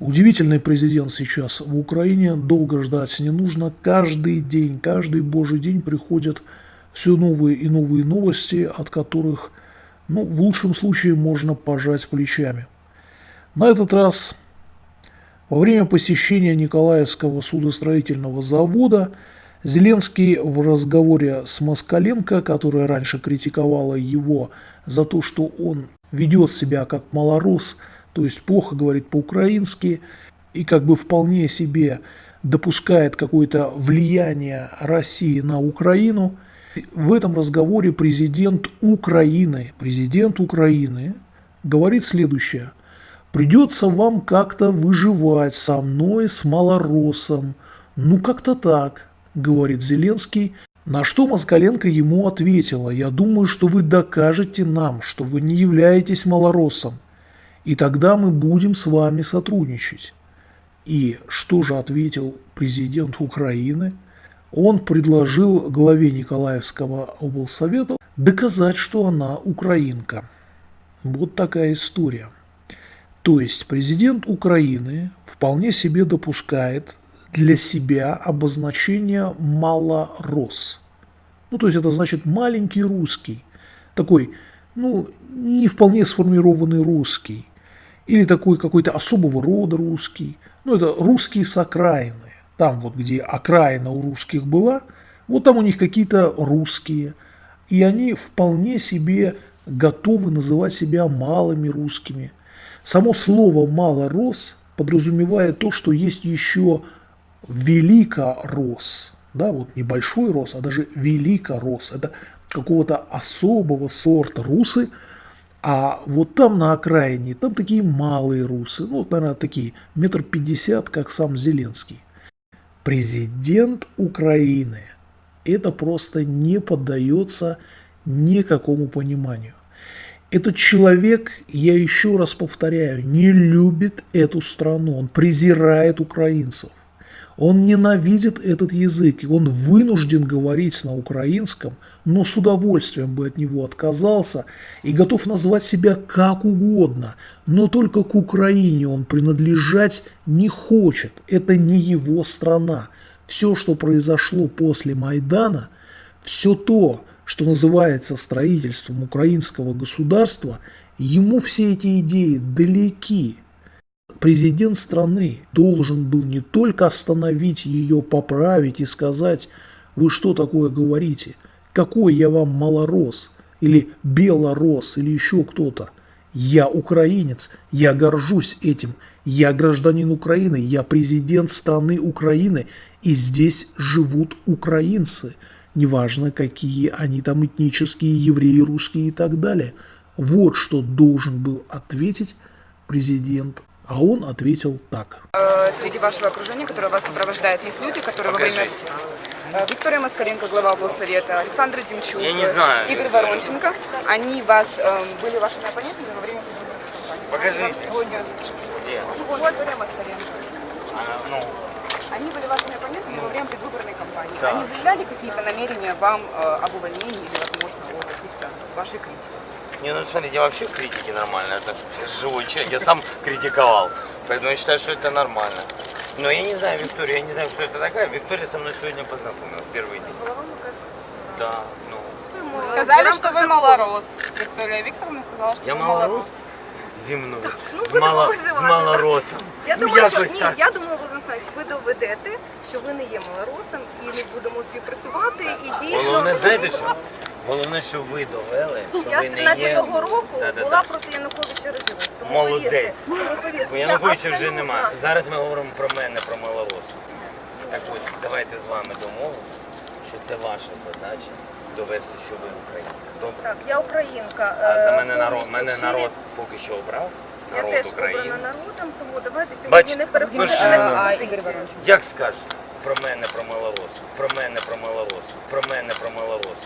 Удивительный президент сейчас в Украине, долго ждать не нужно. Каждый день, каждый божий день приходят все новые и новые новости, от которых, ну, в лучшем случае можно пожать плечами. На этот раз во время посещения Николаевского судостроительного завода Зеленский в разговоре с Москаленко, которая раньше критиковала его за то, что он ведет себя как малорос, то есть плохо говорит по-украински и как бы вполне себе допускает какое-то влияние России на Украину, в этом разговоре президент Украины, президент Украины говорит следующее. Придется вам как-то выживать со мной, с малоросом. Ну как-то так, говорит Зеленский. На что Москаленко ему ответила, я думаю, что вы докажете нам, что вы не являетесь малоросом, и тогда мы будем с вами сотрудничать. И что же ответил президент Украины? Он предложил главе Николаевского облсовета доказать, что она украинка. Вот такая история. То есть президент Украины вполне себе допускает для себя обозначение «малорос». Ну, то есть это значит маленький русский, такой, ну, не вполне сформированный русский, или такой какой-то особого рода русский, ну, это русские с окраины, там вот, где окраина у русских была, вот там у них какие-то русские, и они вполне себе готовы называть себя малыми русскими. Само слово «малорос» подразумевает то, что есть еще великорос, да, вот небольшой рос, а даже великорос, это какого-то особого сорта русы, а вот там на окраине, там такие малые русы, ну, наверное, такие метр пятьдесят, как сам Зеленский. Президент Украины. Это просто не поддается никакому пониманию. Этот человек, я еще раз повторяю, не любит эту страну, он презирает украинцев. Он ненавидит этот язык, и он вынужден говорить на украинском, но с удовольствием бы от него отказался и готов назвать себя как угодно, но только к Украине он принадлежать не хочет, это не его страна. Все, что произошло после Майдана, все то, что называется строительством украинского государства, ему все эти идеи далеки. Президент страны должен был не только остановить ее, поправить и сказать, вы что такое говорите, какой я вам малорос, или белорос, или еще кто-то. Я украинец, я горжусь этим, я гражданин Украины, я президент страны Украины, и здесь живут украинцы, неважно какие они там этнические, евреи, русские и так далее. Вот что должен был ответить президент а он ответил так. Э, среди вашего окружения, которое вас сопровождает, есть люди, которые во время... Э, Виктория Маскаренко, глава облсовета, Александр Демчук, Я не знаю. Игорь Воронченко. Они вас э, были вашими оппонентами во время Покажите. Сегодня. Где? Вот, Виктория Маскаренко. Она, ну, Они были вашими оппонентами во время предвыборной кампании. Да. Они заявляли какие-то намерения вам э, об увольнении или, возможно, о каких-то вашей критике? не, ну смотрите, я вообще к критике нормально отношусь. Я же живой человек, я сам критиковал. Поэтому я считаю, что это нормально. Но я не знаю Викторию, я не знаю, кто это такая. Виктория со мной сегодня познакомилась, первый день. Да, ну. Сказали, что вы малорос. Виктория Викторовна сказала, что Я вы малорос земной. ну, з, будемо мало, з виживати. малоросом. Я Ну, думаю, що якось ні, так. я думаю, Володимир Михайлович, ви доведете, що ви не є малоросом, і ми будемо співпрацювати. І дійсно Головне, знаєте що? Головне, що ви довели, що я ви з не є. 13-го року Да-да-да. була проти Януковича режиму. Тому Молодець. повірте, тому повірте, Бо Януковича вже абсолютно- немає. Зараз ми говоримо про мене, про малорос. Так ось, давайте з вами домовимо, що це ваша задача довести, що ви українка. Добре? Так, я українка. А е, за мене народ, повністю мене щирі. народ поки що обрав. Я Народ теж України. обрана народом, тому давайте сьогодні Бачите, не переходимо ж- на А, цю Ігор позицію. Як скажете? Про мене, про малорос, про мене, про малорос, про мене, про малорос.